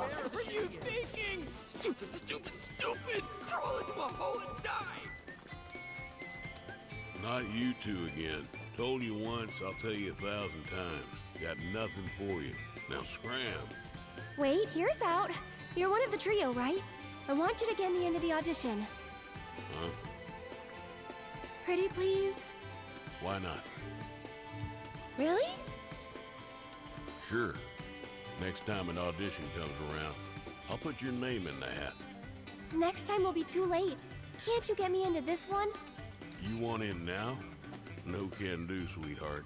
What were you thinking? Stupid, stupid, stupid! Crawl into a hole and die! Not you two again. Told you once, I'll tell you a thousand times. Got nothing for you. Now scram. Wait, here's out. You're one of the trio, right? I want you to get me into the audition. Huh? Pretty please? Why not? Really? Sure. Next time an audition comes around, I'll put your name in the hat. Next time will be too late. Can't you get me into this one? You want in now? No can do, sweetheart.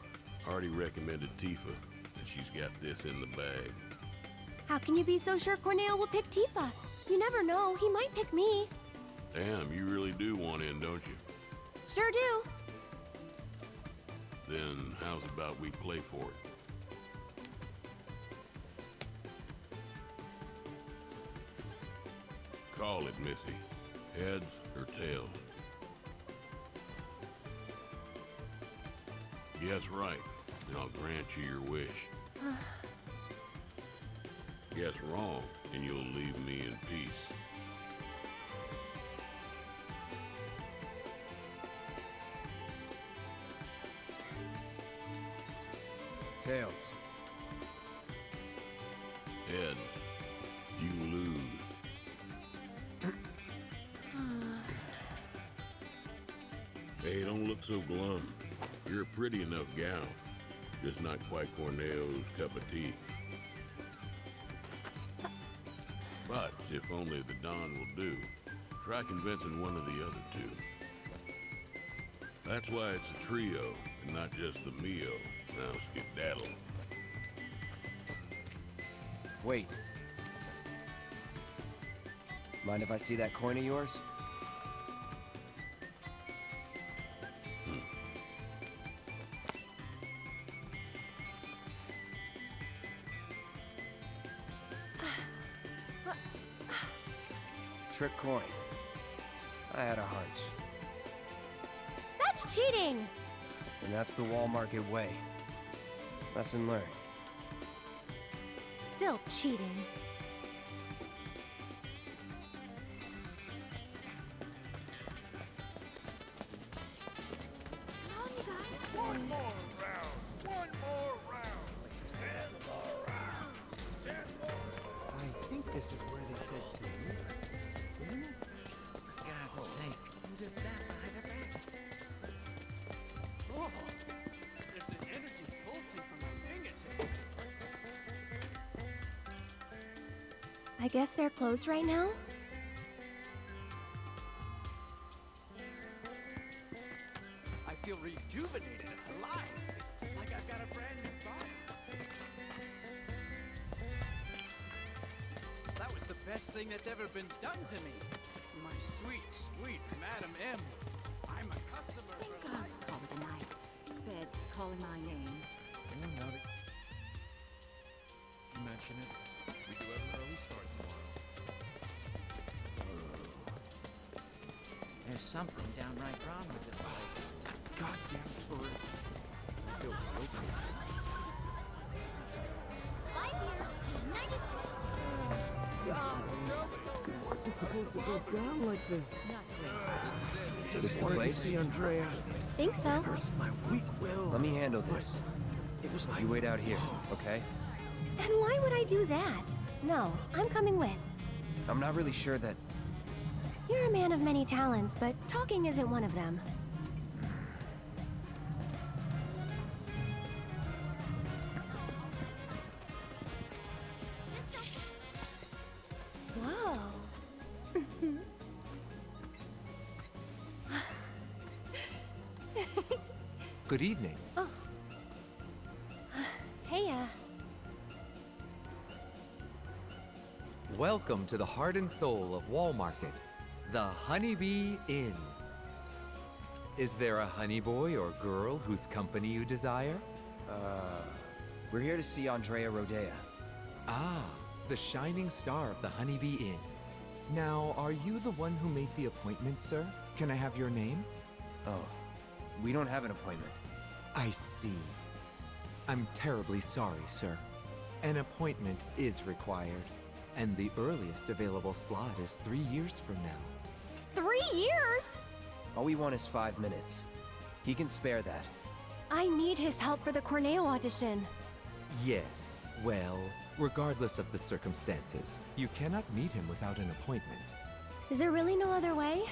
Already recommended Tifa, and she's got this in the bag. How can you be so sure Corneo will pick Tifa? You never know, he might pick me. Damn, you really do want in, don't you? Sure do. Then how's about we play for it? Call it, Missy. Heads or tails? Guess right, and I'll grant you your wish. Guess wrong, and you'll leave me in peace. Tails. Heads, you lose. hey, don't look so glum. You're a pretty enough gal. Just not quite Corneo's cup of tea. But if only the Don will do, try convincing one of the other two. That's why it's a trio, and not just the meal. Now skedaddle. Wait. Mind if I see that coin of yours? Hmm. Trick coin. That's the wall market way. Lesson learned. Still cheating. Guess they're closed right now? I feel rejuvenated and alive. It's like I've got a brand new body. That was the best thing that's ever been done to me. My sweet, sweet Madam M. I'm a customer for God, life. call it a night. Bed's calling my name. now that mention it, something downright wrong with this place. Goddamn tourist. I feel guilty. Five years, 90... Not great. This the place? Andrea. Think so. My weak will. Let me handle this. It was like You wait out here, oh. okay? Then why would I do that? No, I'm coming with. I'm not really sure that... You're a man of many talents, but talking isn't one of them. Good evening. Hey, uh, Welcome to the heart and soul of Wall Market, the Honeybee Inn. Is there a honey boy or girl whose company you desire? Uh... We're here to see Andrea Rhodea. Ah, the shining star of the Honeybee Inn. Now, are you the one who made the appointment, sir? Can I have your name? Oh, we don't have an appointment. I see. I'm terribly sorry, sir. An appointment is required, and the earliest available slot is three years from now. Three years? All we want is five minutes. He can spare that. I need his help for the Corneo audition. Yes, well, regardless of the circumstances, you cannot meet him without an appointment. Is there really no other way?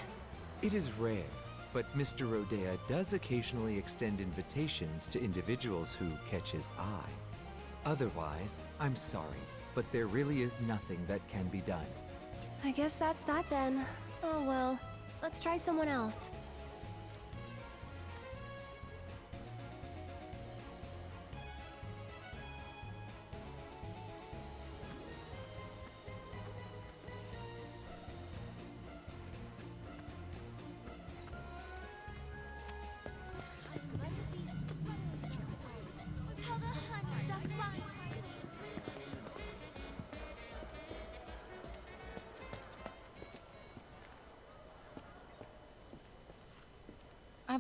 It is rare, but Mr. Rhodea does occasionally extend invitations to individuals who catch his eye. Otherwise, I'm sorry, but there really is nothing that can be done. I guess that's that then. Oh well. Let's try someone else.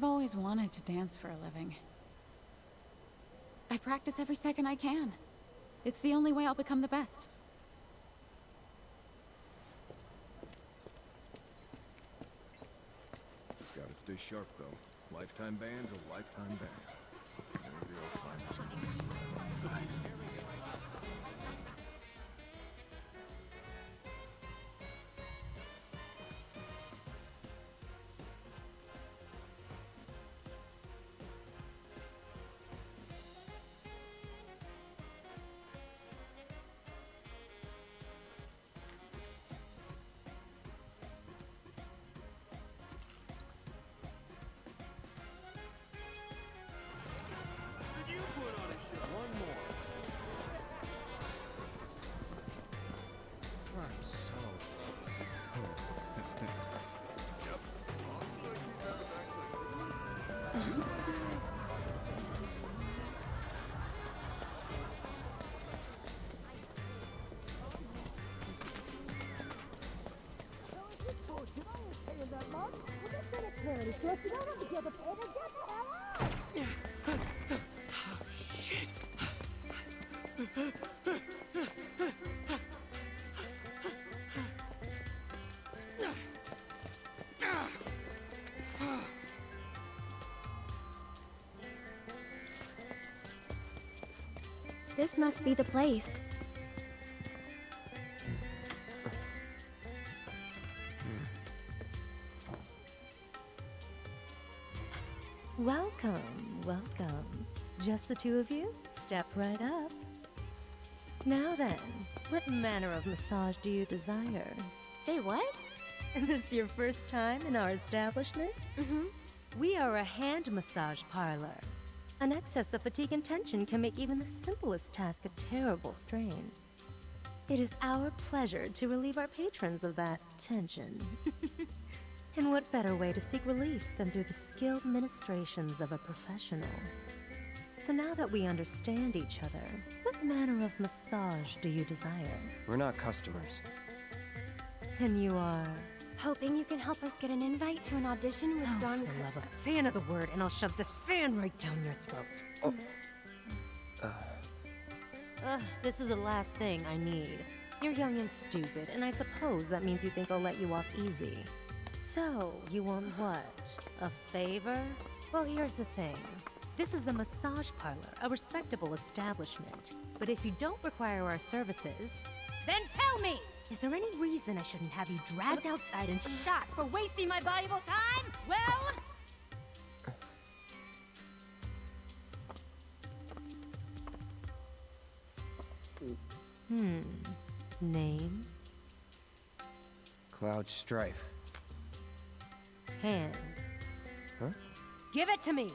I've always wanted to dance for a living. I practice every second I can. It's the only way I'll become the best. Gotta stay sharp, though. Lifetime band's a lifetime band. That's not what the other This must be the place. Welcome, welcome. Just the two of you? Step right up. Now then, what manner of massage do you desire? Say what? Is this your first time in our establishment? Mm-hmm. We are a hand massage parlor. An excess of fatigue and tension can make even the simplest task a terrible strain. It is our pleasure to relieve our patrons of that tension. and what better way to seek relief than through the skilled ministrations of a professional? So now that we understand each other, what manner of massage do you desire? We're not customers. And you are... Hoping you can help us get an invite to an audition with Oh, Don. for the love of... Say another word and I'll shove this fan right down your throat. Oh. Ugh, this is the last thing I need. You're young and stupid, and I suppose that means you think I'll let you off easy. So, you want what? A favor? Well, here's the thing. This is a massage parlor, a respectable establishment. But if you don't require our services, then tell me! Is there any reason I shouldn't have you dragged outside and shot for wasting my valuable time? Well, Hmm. Name? Cloud Strife. Hand. Huh? Give it to me!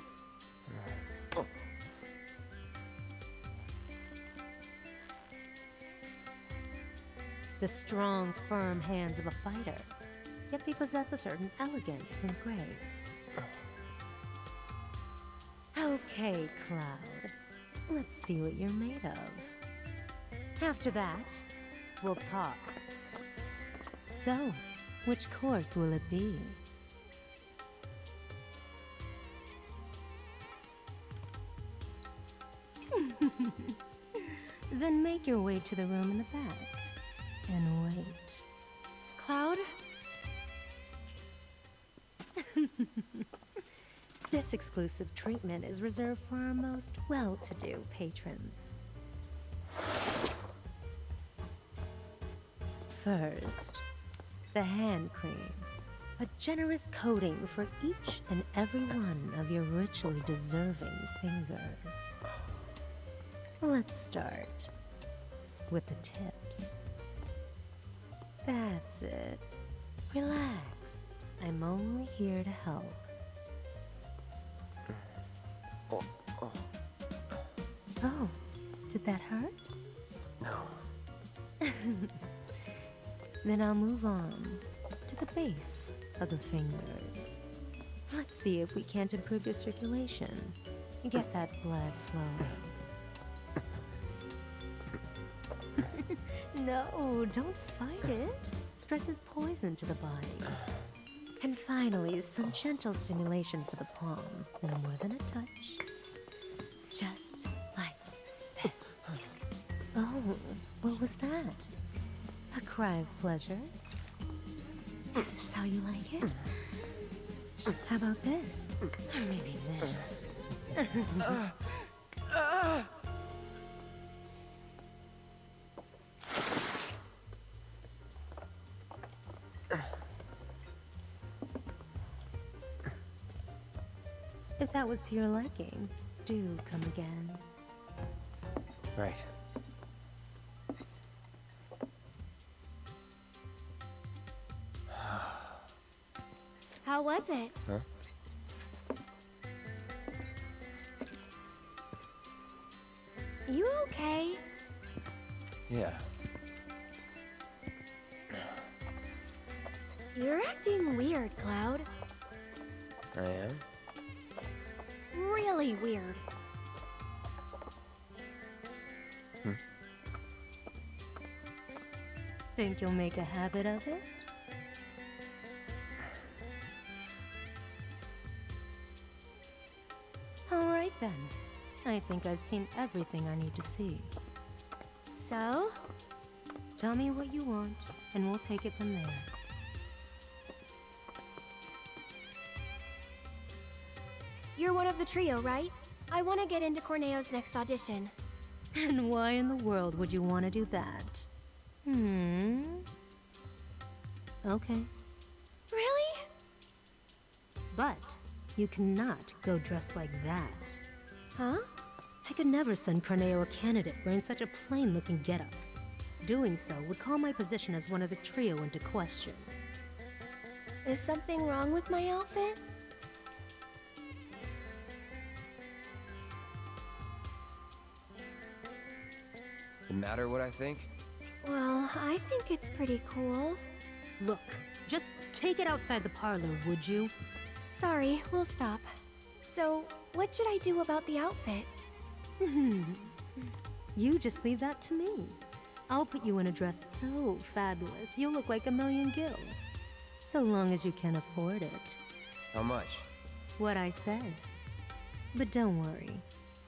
The strong, firm hands of a fighter. Yet they possess a certain elegance and grace. Okay, Cloud. Let's see what you're made of. After that, we'll talk. So, which course will it be? then make your way to the room in the back and wait. Cloud? This exclusive treatment is reserved for our most well-to-do patrons. First, the hand cream. A generous coating for each and every one of your richly deserving fingers. Let's start with the tips. That's it. Relax. I'm only here to help. Oh, oh. oh did that hurt? No. Then I'll move on to the base of the fingers. Let's see if we can't improve your circulation and get that blood flowing. No, oh, don't fight it. Stress is poison to the body. And finally, some gentle stimulation for the palm. No more than a touch. Just like this. Oh, what was that? A cry of pleasure? Is this how you like it? How about this? Or maybe this? If uh, uh, that was to your liking, do come again. Right. How was it? Huh? You okay? Yeah. You're acting weird, Cloud. I am? Really weird. Hmm. Think you'll make a habit of it? Alright then. I think I've seen everything I need to see. So? Tell me what you want, and we'll take it from there. You're one of the trio, right? I want to get into Corneo's next audition. And why in the world would you want to do that? Hmm. Okay. Really? But you cannot go dressed like that. Huh? I could never send Corneo a candidate wearing such a plain-looking getup. Doing so would call my position as one of the trio into question. Is something wrong with my outfit? Matter what I think? Well, I think it's pretty cool. Look, just take it outside the parlor, would you? Sorry, we'll stop. So, what should I do about the outfit? Hmm. You just leave that to me. I'll put you in a dress so fabulous, you'll look like a million gil. So long as you can afford it. How much? What I said. But don't worry.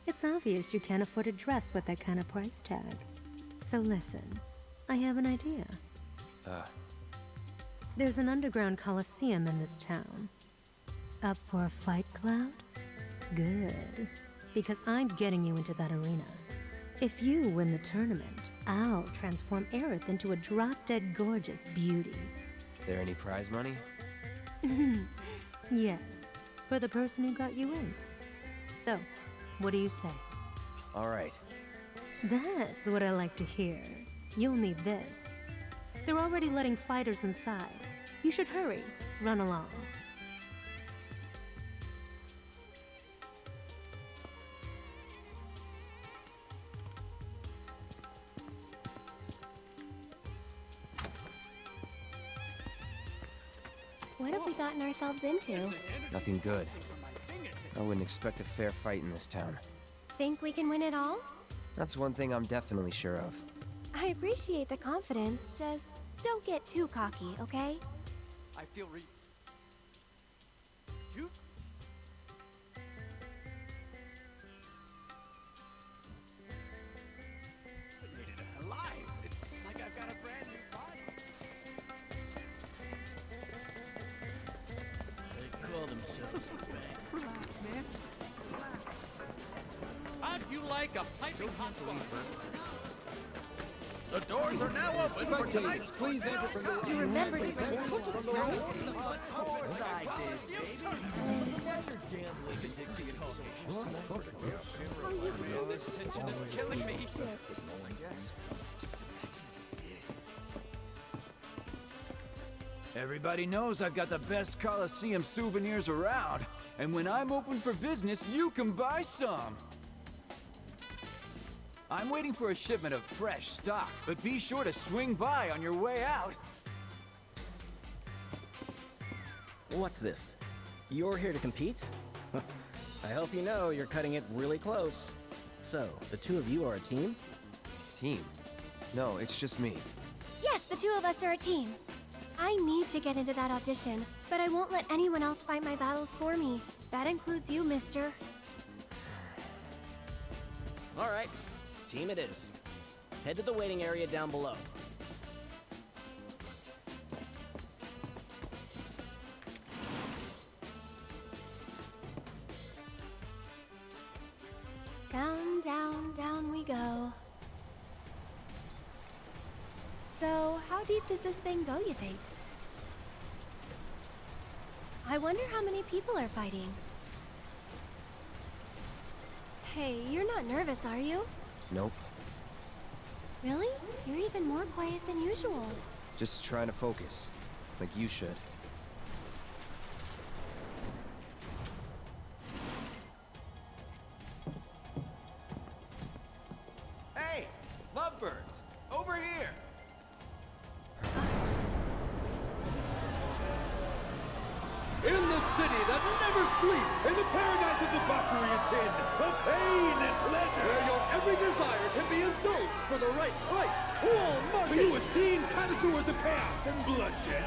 It's obvious you can't afford a dress with that kind of price tag. So listen, I have an idea. Uh, There's an underground coliseum in this town. Up for a fight, Cloud? Good. Because I'm getting you into that arena. If you win the tournament, I'll transform Aerith into a drop-dead gorgeous beauty. there any prize money? Yes, for the person who got you in. So, what do you say? Alright. That's what I like to hear. You'll need this. They're already letting fighters inside. You should hurry. Run along. What have we gotten ourselves into? Nothing good. I wouldn't expect a fair fight in this town. Think we can win it all? That's one thing I'm definitely sure of. I appreciate the confidence, just Don't get too cocky, okay? I feel re... How'd you like a piping hot water? The doors are now open for tonight's please enter from the You remember to bring the tickets, right? Of course I did. This tension is killing me. Everybody knows I've got the best Coliseum souvenirs around. And when I'm open for business, you can buy some. I'm waiting for a shipment of fresh stock, but be sure to swing by on your way out. What's this? You're here to compete? I hope you know you're cutting it really close. So, the two of you are a team? Team? No, it's just me. Yes, the two of us are a team. I need to get into that audition, but I won't let anyone else fight my battles for me. That includes you, mister. Alright, team it is. Head to the waiting area down below. Down, down, down we go. So, how deep does this thing go, you think? I wonder how many people are fighting. Hey, you're not nervous, are you? Nope. Really? You're even more quiet than usual. Just trying to focus. Like you should. Hey, lovebirds, over here. In the city that never sleeps! In the paradise of debauchery and sin, of pain and pleasure! Where your every desire can be indulged for the right price! Wall market! To you esteemed connoisseurs of chaos and bloodshed,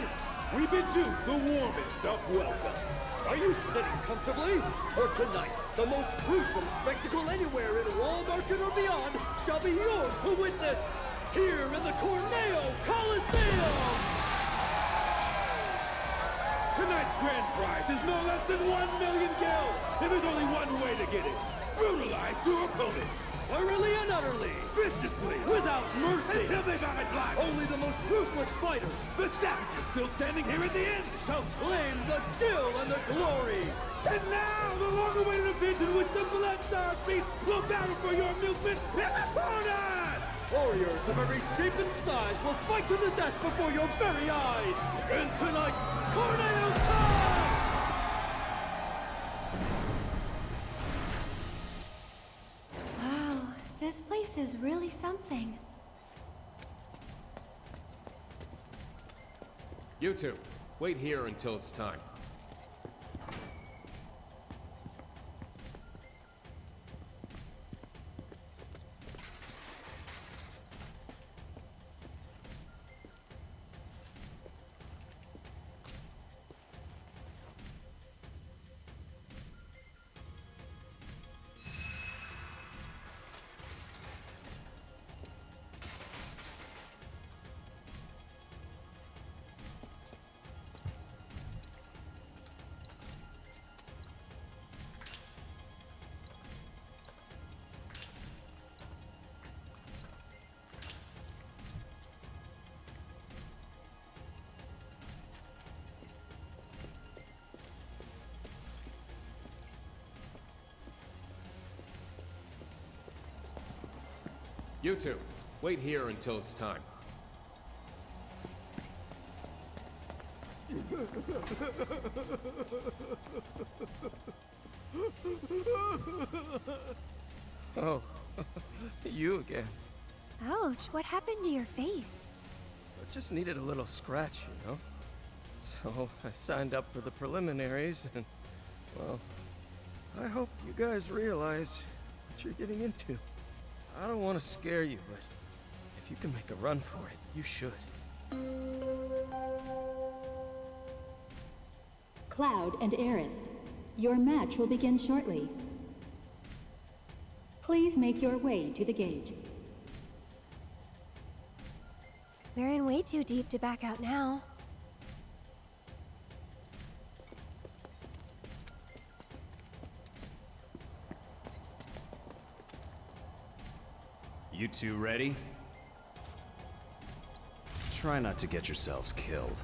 we bid you the warmest of welcomes. Are you sitting comfortably? For tonight, the most gruesome spectacle anywhere in Wall Market or beyond shall be yours to witness! Here in the Corneo Coliseum! Tonight's grand prize is no less than one million gil, and there's only one way to get it. Brutalize your opponents, thoroughly and utterly, viciously, without mercy, until they vomit blood. Only the most ruthless fighters, the savages still standing here at the end, shall claim the gil and the glory. And now, the long-awaited event in which the Bloodstar Beast will battle for your amusement the corner! Warriors of every shape and size will fight to the death before your very eyes! In tonight's Corneo Cup! Wow, this place is really something. You two, wait here until it's time. You two, wait here until it's time. Oh, you again. Ouch, what happened to your face? I just needed a little scratch, you know? So I signed up for the preliminaries and, well, I hope you guys realize what you're getting into. I don't want to scare you, but if you can make a run for it, you should. Cloud and Aerith, your match will begin shortly. Please make your way to the gate. We're in way too deep to back out now. You two ready? Try not to get yourselves killed.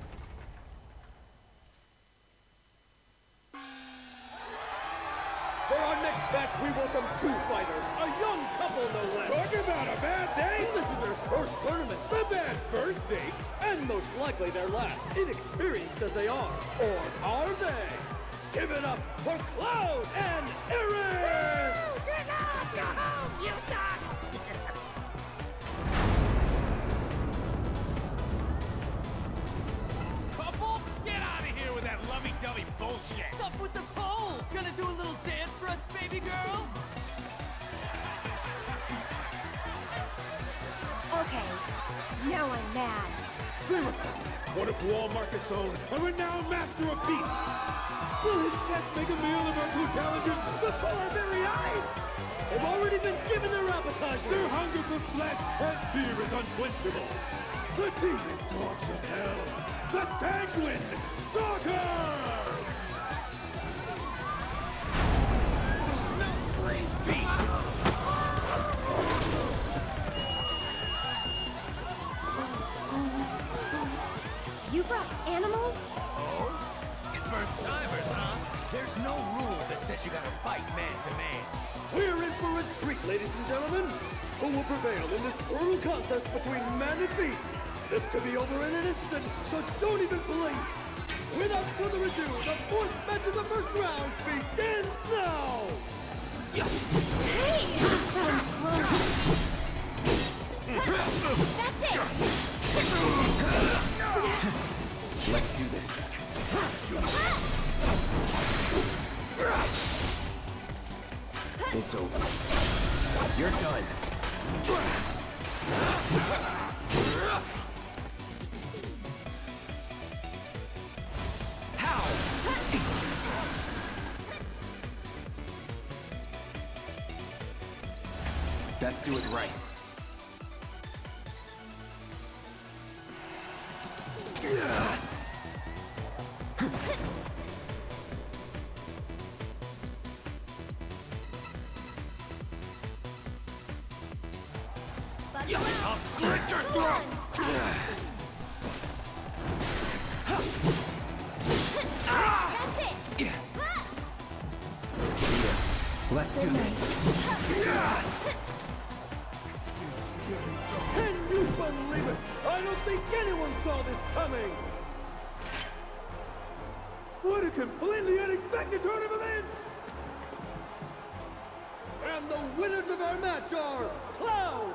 For our next match, we welcome two fighters, a young couple no less. Talk about a bad day! This is their first tournament, the bad first date, and most likely their last, inexperienced as they are. Or are they? Give it up for Cloud and Aerith! One of Wall Market's own, a renowned master of beasts. Will his pets make a meal of our two challengers before our very eyes? They've already been given their appetizer. Their hunger for flesh and fear is unquenchable. The demon dogs of hell, the sanguine stalkers! There's no rule that says you gotta fight man to man. We're in for a treat, ladies and gentlemen. Who will prevail in this brutal contest between man and beast? This could be over in an instant, so don't even blink. Without further ado, the fourth match of the first round begins now. Hey! That was close. That's it! Let's do this. It's over. You're done. Let's do it right. I'll slit your throat! Let's do this. I don't think anyone saw this coming. What a completely unexpected turn of events! And the winners of our match are Cloud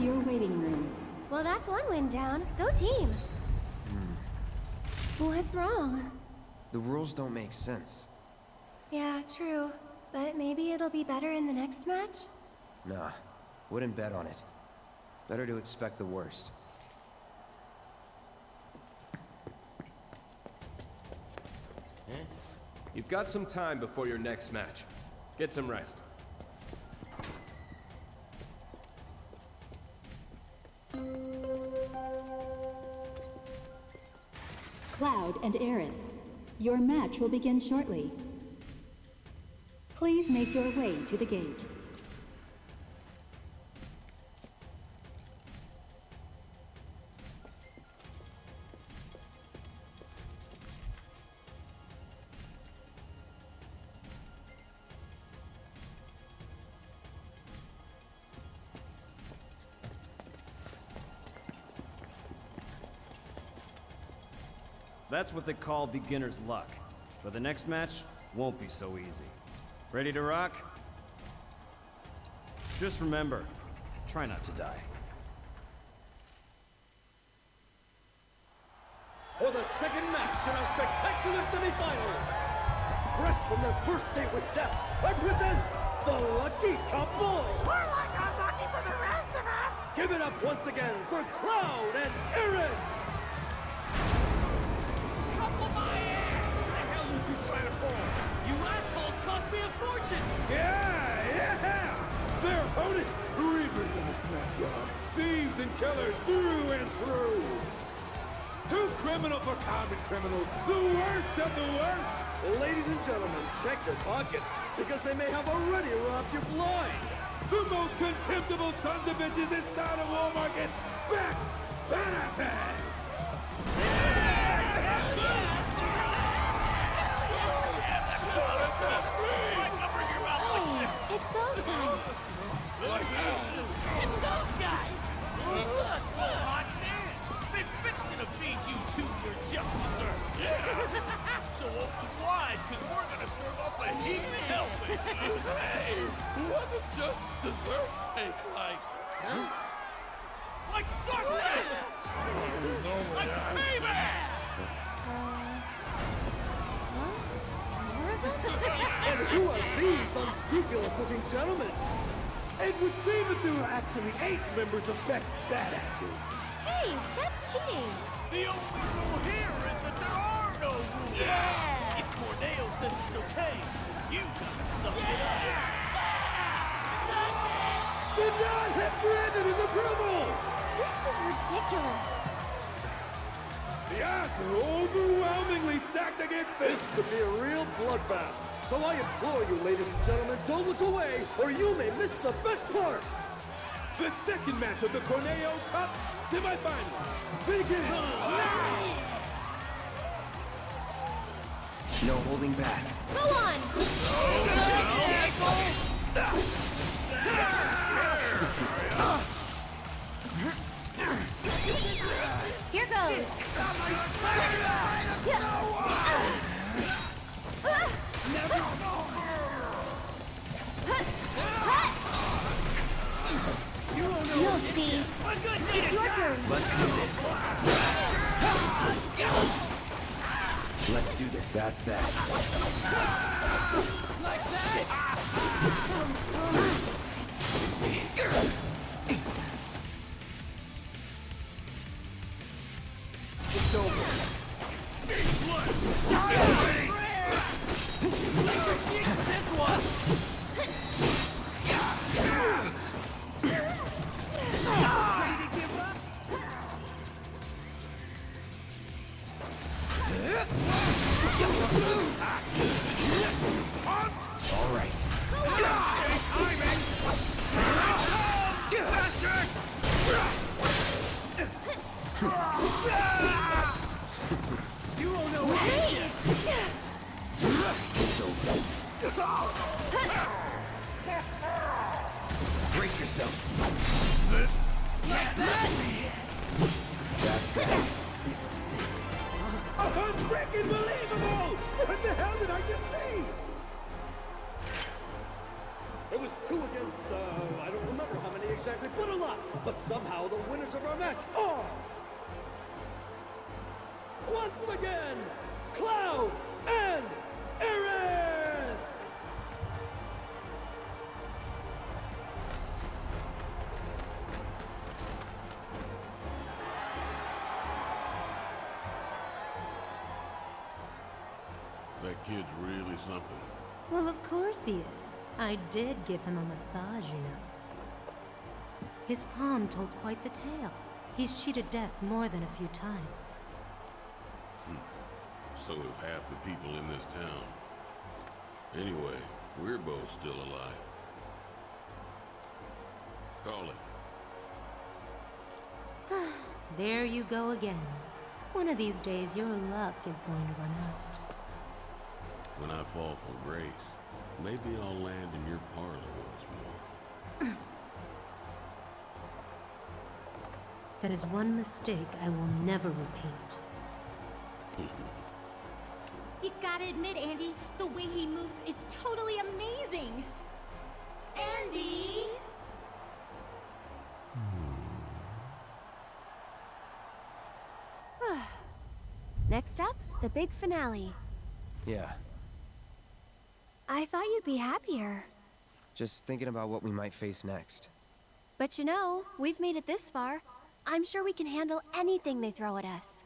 to your waiting room. Well, that's one win down. Go team! Hmm. What's wrong? The rules don't make sense. Yeah, true. But maybe it'll be better in the next match? Nah, wouldn't bet on it. Better to expect the worst. You've got some time before your next match. Get some rest. And Aerith, your match will begin shortly. Please make your way to the gate. That's what they call beginner's luck. But the next match won't be so easy. Ready to rock? Just remember, try not to die. for the second match in our spectacular semifinals. Fresh from their first date with death, I present the Lucky Couple. We're like unlucky for the rest of us! Give it up once again for Cloud and Aerith. The hell you to pull? You assholes cost me a fortune! Yeah, yeah! Their opponents, reapers in the scrapyard, thieves and killers through and through. Too criminal for common criminals, the worst of the worst. Ladies and gentlemen, check your pockets, because they may have already robbed you blind. The most contemptible sons of bitches this side of Wall Market, Bex Benefits! Hey, like? Justice! like payback! And who are these unscrupulous-looking gentlemen? It would seem that there are actually eight members of Beck's Badasses. Hey, that's cheating. The only rule here is that there are no rules. Yeah! If Corneo says it's okay, you gotta suck it up. Did not hit Brandon in approval! This is ridiculous. The odds are overwhelmingly stacked against This could be a real bloodbath. So I implore you, ladies and gentlemen, don't look away, or you may miss the best part. The second match of the Corneo Cup semifinals begins now! No holding back. Go on. Oh, Here Let's do this. Let's do this. That's that. Exactly, but. But somehow the winners of our match are... Once again, Cloud and Aerith! That kid's really something. Well, of course he is. I did give him a massage, you know. His palm told quite the tale. He's cheated death more than a few times. Hmm. So have half the people in this town. Anyway, we're both still alive. Call it. there you go again. One of these days, your luck is going to run out. When I fall from grace, maybe I'll land in your parlor once more. That is one mistake I will never repeat. you gotta admit, Andy, the way he moves is totally amazing! Andy! Next up, the big finale. Yeah. I thought you'd be happier. Just thinking about what we might face next. But you know, we've made it this far, I'm sure we can handle anything they throw at us.